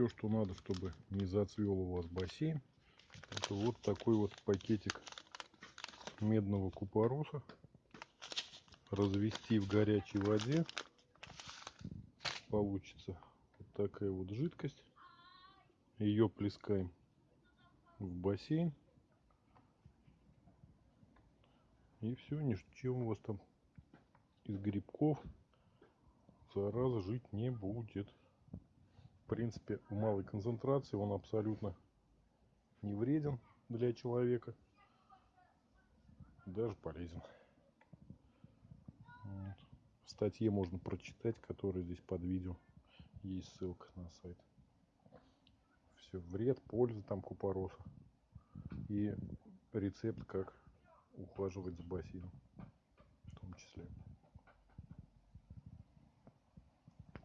все, что надо, чтобы не зацвел у вас бассейн. Это вот такой вот пакетик медного купороса. Развести в горячей воде. Получится вот такая вот жидкость. Ее плескаем в бассейн. И все, ничем у вас там из грибков зараза жить не будет. Принципе, в малой концентрации он абсолютно не вреден для человека. Даже полезен. Вот. В статье можно прочитать, которая здесь под видео. Есть ссылка на сайт. Все, вред, польза там купороса. И рецепт, как ухаживать за бассейном.